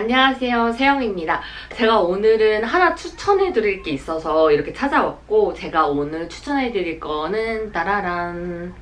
안녕하세요. 세영입니다. 제가 오늘은 하나 추천해 드릴 게 있어서 이렇게 찾아왔고 제가 오늘 추천해 드릴 거는 따라란.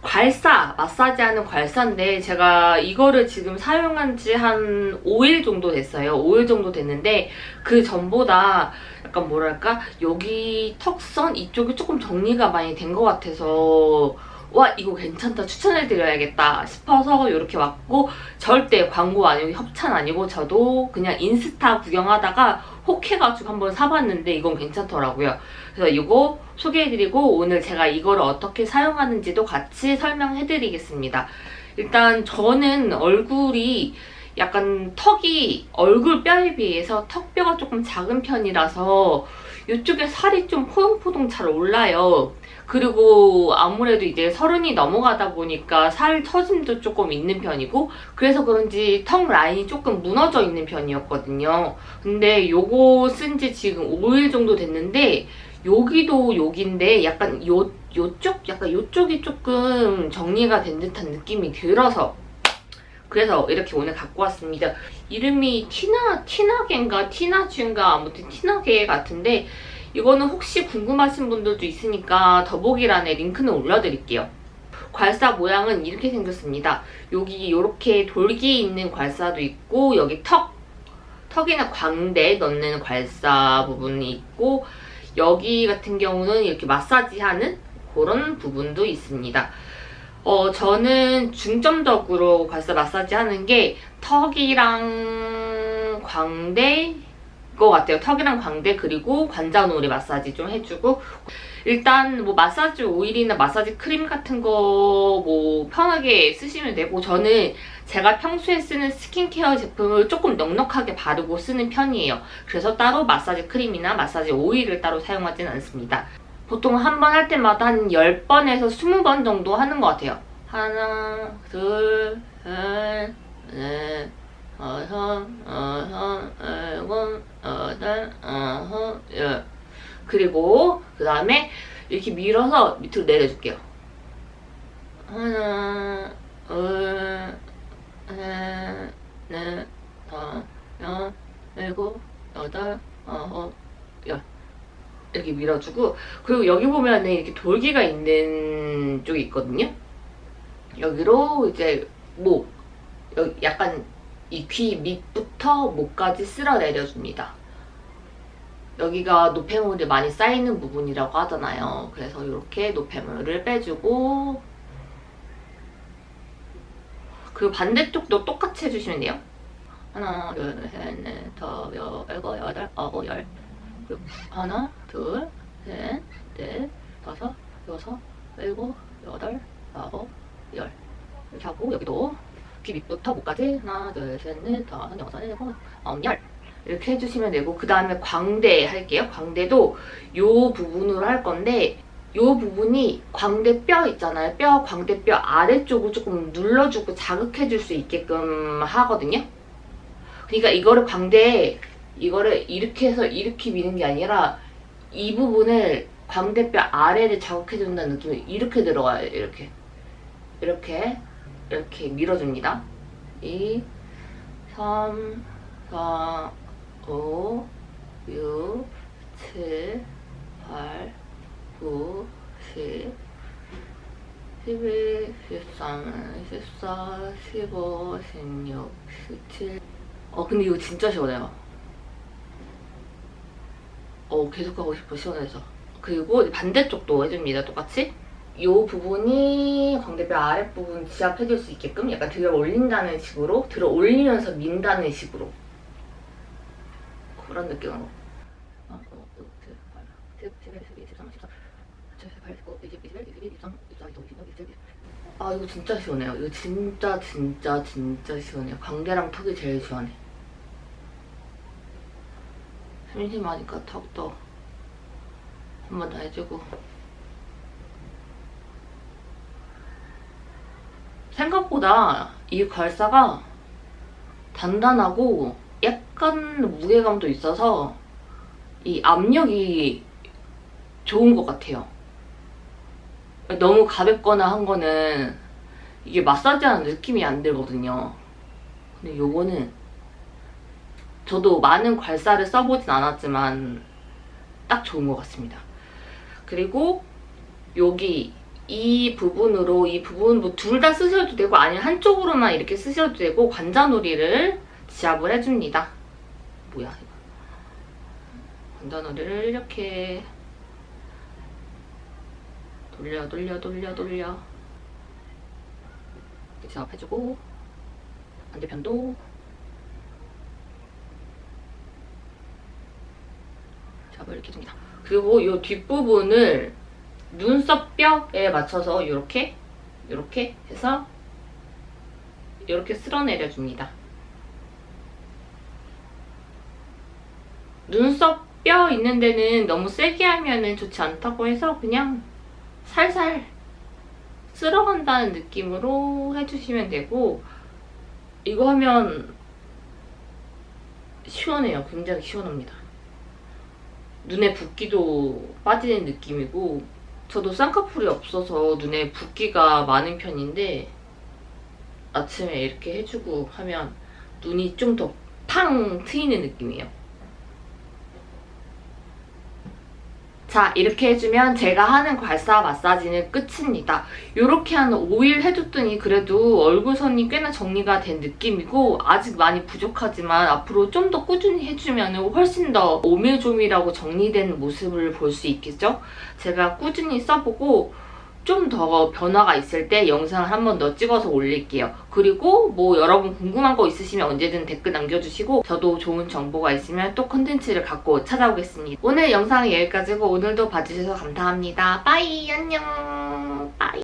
괄사, 마사지하는 괄사인데 제가 이거를 지금 사용한 지 한 5일 정도 됐어요. 5일 정도 됐는데 그 전보다 약간 뭐랄까? 여기 턱선 이쪽이 조금 정리가 많이 된 것 같아서 와 이거 괜찮다 추천해드려야겠다 싶어서 이렇게 왔고 절대 광고 아니고 협찬 아니고 저도 그냥 인스타 구경하다가 혹해가지고 한번 사봤는데 이건 괜찮더라고요. 그래서 이거 소개해드리고 오늘 제가 이거를 어떻게 사용하는지도 같이 설명해드리겠습니다. 일단 저는 얼굴이 약간 턱이 얼굴 뼈에 비해서 턱뼈가 조금 작은 편이라서 이쪽에 살이 좀 포동포동 잘 올라요. 그리고 아무래도 이제 서른이 넘어가다 보니까 살 처짐도 조금 있는 편이고 그래서 그런지 턱 라인이 조금 무너져 있는 편이었거든요. 근데 요거 쓴 지 지금 5일 정도 됐는데 여기도 여기인데 약간 요, 요쪽? 약간 요쪽이 조금 정리가 된 듯한 느낌이 들어서 그래서 이렇게 오늘 갖고 왔습니다. 이름이 티나, 티나게인가 티나주인가 아무튼 티나게 같은데 이거는 혹시 궁금하신 분들도 있으니까 더보기란에 링크는 올려드릴게요. 괄사 모양은 이렇게 생겼습니다. 여기 이렇게 돌기 있는 괄사도 있고 여기 턱, 턱이나 광대 넣는 괄사 부분이 있고 여기 같은 경우는 이렇게 마사지하는 그런 부분도 있습니다. 어, 저는 중점적으로 괄사 마사지 하는 게 턱이랑 광대 것 같아요. 턱이랑 광대 그리고 관자놀이 마사지 좀 해주고 일단 뭐 마사지 오일이나 마사지 크림 같은 거 뭐 편하게 쓰시면 되고 저는 제가 평소에 쓰는 스킨케어 제품을 조금 넉넉하게 바르고 쓰는 편이에요. 그래서 따로 마사지 크림이나 마사지 오일을 따로 사용하진 않습니다. 보통 한 번 할 때마다 한 10번에서 20번 정도 하는 것 같아요. 하나, 둘, 셋, 넷, 다섯, 여섯, 일곱, 여덟, 아홉, 열. 그리고 그 다음에 이렇게 밀어서 밑으로 내려줄게요. 하나, 둘, 셋, 넷, 다섯, 일곱, 여덟, 아홉, 열. 이렇게 밀어주고 그리고 여기 보면은 이렇게 돌기가 있는 쪽이 있거든요. 여기로 이제 목, 약간 이 귀 밑부터 목까지 쓸어 내려줍니다. 여기가 노폐물이 많이 쌓이는 부분이라고 하잖아요. 그래서 이렇게 노폐물을 빼주고 그리고 반대쪽도 똑같이 해주시면 돼요. 하나, 둘, 셋, 넷, 다섯, 여섯, 일곱, 여덟, 아홉, 열 하나, 둘, 셋, 넷, 다섯, 여섯, 일곱, 여덟, 아홉, 열 이렇게 하고 여기도 귀 밑부터 목까지 하나, 둘, 셋, 넷, 다섯, 여섯, 일곱, 아홉, 열 이렇게 해주시면 되고 그 다음에 광대 할게요. 광대도 이 부분으로 할 건데 이 부분이 광대뼈 있잖아요. 뼈, 광대뼈 아래쪽을 조금 눌러주고 자극해줄 수 있게끔 하거든요. 그러니까 이거를 광대에 이거를 이렇게 해서 이렇게 미는 게 아니라 이 부분을 광대뼈 아래를 자극해준다는 느낌이 이렇게 들어가요. 이렇게. 이렇게 이렇게 밀어줍니다. 2, 3, 4, 5, 6, 7, 8, 9, 10, 11, 13, 14, 15, 16, 17. 어 근데 이거 진짜 시원해요. 어 계속 하고 싶어 시원해서. 그리고 반대쪽도 해줍니다. 똑같이. 이 부분이 광대뼈 아랫부분 지압해줄 수 있게끔 약간 들어 올린다는 식으로 들어 올리면서 민다는 식으로. 그런 느낌으로. 아 이거 진짜 시원해요. 이거 진짜 진짜 진짜 시원해요. 광대랑 턱이 제일 시원해 심심하니까 턱도 한 번 더 해주고 생각보다 이 괄사가 단단하고 약간 무게감도 있어서 이 압력이 좋은 것 같아요. 너무 가볍거나 한 거는 이게 마사지하는 느낌이 안 들거든요. 근데 요거는 저도 많은 괄사를 써보진 않았지만 딱 좋은 것 같습니다. 그리고 여기 이 부분으로 이 부분 뭐 둘 다 쓰셔도 되고 아니면 한쪽으로만 이렇게 쓰셔도 되고 관자놀이를 지압을 해줍니다. 뭐야 이거. 관자놀이를 이렇게 돌려 돌려 돌려 돌려 지압해주고 반대편도 잡을 이렇게 줍니다. 그리고 이 뒷부분을 눈썹 뼈에 맞춰서 이렇게 이렇게 해서 이렇게 쓸어내려 줍니다. 눈썹 뼈 있는 데는 너무 세게 하면 좋지 않다고 해서 그냥 살살 쓸어간다는 느낌으로 해주시면 되고 이거 하면 시원해요. 굉장히 시원합니다. 눈에 붓기도 빠지는 느낌이고 저도 쌍꺼풀이 없어서 눈에 붓기가 많은 편인데 아침에 이렇게 해주고 하면 눈이 좀 더 팡 트이는 느낌이에요. 자 이렇게 해주면 제가 하는 괄사 마사지는 끝입니다. 이렇게 한 5일 해줬더니 그래도 얼굴선이 꽤나 정리가 된 느낌이고 아직 많이 부족하지만 앞으로 좀 더 꾸준히 해주면 훨씬 더 오밀조밀하고 정리된 모습을 볼 수 있겠죠? 제가 꾸준히 써보고 좀 더 변화가 있을 때 영상을 한 번 더 찍어서 올릴게요. 그리고 뭐 여러분 궁금한 거 있으시면 언제든 댓글 남겨주시고 저도 좋은 정보가 있으면 또 콘텐츠를 갖고 찾아오겠습니다. 오늘 영상은 여기까지고 오늘도 봐주셔서 감사합니다. 빠이 안녕 빠이